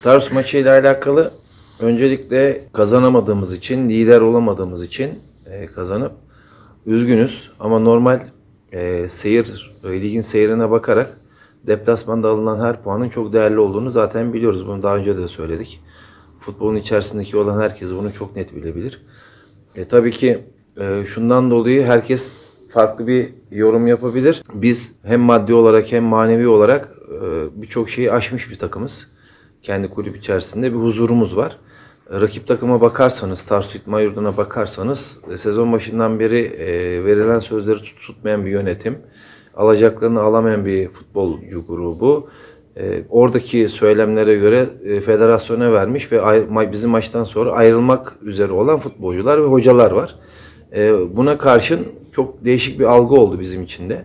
Tars maçıyla alakalı öncelikle kazanamadığımız için, lider olamadığımız için e, kazanıp üzgünüz. Ama normal e, seyir, e, ligin seyrine bakarak deplasmanda alınan her puanın çok değerli olduğunu zaten biliyoruz. Bunu daha önce de söyledik. Futbolun içerisindeki olan herkes bunu çok net bilebilir. E, tabii ki e, şundan dolayı herkes farklı bir yorum yapabilir. Biz hem maddi olarak hem manevi olarak e, birçok şeyi aşmış bir takımız. Kendi kulüp içerisinde bir huzurumuz var. E, Rakip takıma bakarsanız, Tarsus İtman Yurdu'na bakarsanız e, sezon başından beri e, verilen sözleri tut- tutmayan bir yönetim, alacaklarını alamayan bir futbolcu grubu. Oradaki söylemlere göre federasyona vermiş ve bizim maçtan sonra ayrılmak üzere olan futbolcular ve hocalar var. Buna karşın çok değişik bir algı oldu bizim için de.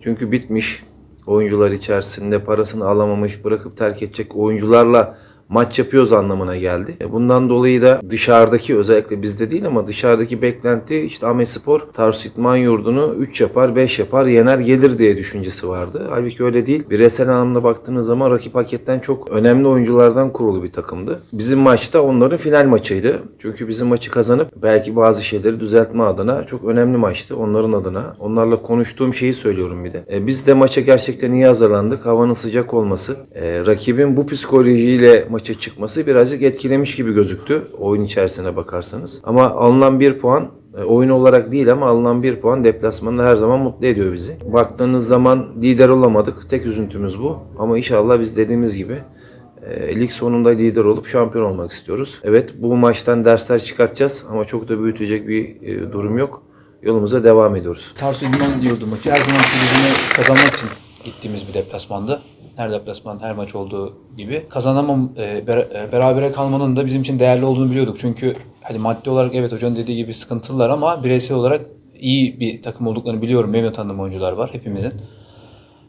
Çünkü bitmiş oyuncular içerisinde parasını alamamış, bırakıp terk edecek oyuncularla maç yapıyoruz anlamına geldi. E, Bundan dolayı da dışarıdaki özellikle bizde değil ama dışarıdaki beklenti işte Ahmet Spor Tarsus İtman Yurdu'nu 3 yapar, 5 yapar, yener gelir diye düşüncesi vardı. Halbuki öyle değil. Bireysel anlamda baktığınız zaman rakip hakikaten çok önemli oyunculardan kurulu bir takımdı. Bizim maçta onların final maçıydı. Çünkü bizim maçı kazanıp belki bazı şeyleri düzeltme adına çok önemli maçtı onların adına. Onlarla konuştuğum şeyi söylüyorum bir de. E, biz de maça gerçekten iyi hazırlandık. Havanın sıcak olması, e, rakibin bu psikolojiyle maça çıkması birazcık etkilemiş gibi gözüktü oyun içerisine bakarsanız. Ama alınan bir puan e, oyun olarak değil ama alınan bir puan deplasmanda her zaman mutlu ediyor bizi. Baktığınız zaman lider olamadık. Tek üzüntümüz bu. Ama inşallah biz dediğimiz gibi e, lig sonunda lider olup şampiyon olmak istiyoruz. Evet bu maçtan dersler çıkartacağız ama çok da büyütecek bir e, durum yok. Yolumuza devam ediyoruz. Tarsus İdman diyordu maçı. Her zaman kulübüne kazanmak için gittiğimiz bir deplasmandı. Her deplasman, her maç olduğu gibi. Kazanamam, e, e, berabere kalmanın da bizim için değerli olduğunu biliyorduk. Çünkü hani maddi olarak evet hocanın dediği gibi sıkıntılar ama bireysel olarak iyi bir takım olduklarını biliyorum. Benim de tanıdığım oyuncular var hepimizin.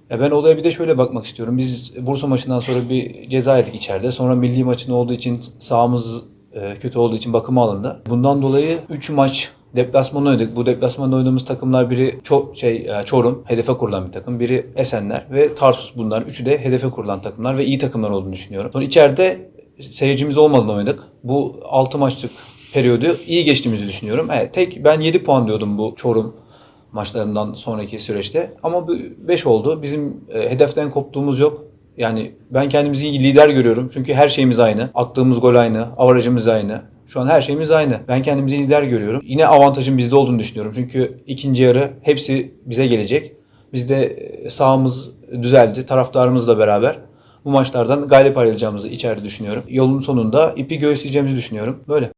Ya ben olaya bir de şöyle bakmak istiyorum. Biz Bursa maçından sonra bir ceza yedik içeride. Sonra milli maçın olduğu için sahamız e, kötü olduğu için bakıma alındı. Bundan dolayı 3 maç deplasman oynadık. Bu deplasmanda oynadığımız takımlar biri Ço- şey e, Çorum hedefe kurulan bir takım. Biri Esenler ve Tarsus bunlar. Üçü de hedefe kurulan takımlar ve iyi takımlar olduğunu düşünüyorum. Sonra içeride seyircimiz olmadan oynadık. Bu 6 maçlık periyodu iyi geçtiğimizi düşünüyorum. Evet, tek ben 7 puan diyordum bu Çorum maçlarından sonraki süreçte. Ama bu 5 oldu. Bizim e, hedeften koptuğumuz yok. Yani ben kendimizi lider görüyorum. Çünkü her şeyimiz aynı. Attığımız gol aynı. Avarajımız aynı. Şu an her şeyimiz aynı. Ben kendimizi lider görüyorum. Yine avantajın bizde olduğunu düşünüyorum. Çünkü ikinci yarı hepsi bize gelecek. Bizde e, sahamız düzeldi. Taraftarımızla beraber bu maçlardan galip ayrılacağımızı içeride düşünüyorum. Yolun sonunda ipi göğüsleyeceğimizi düşünüyorum. Böyle.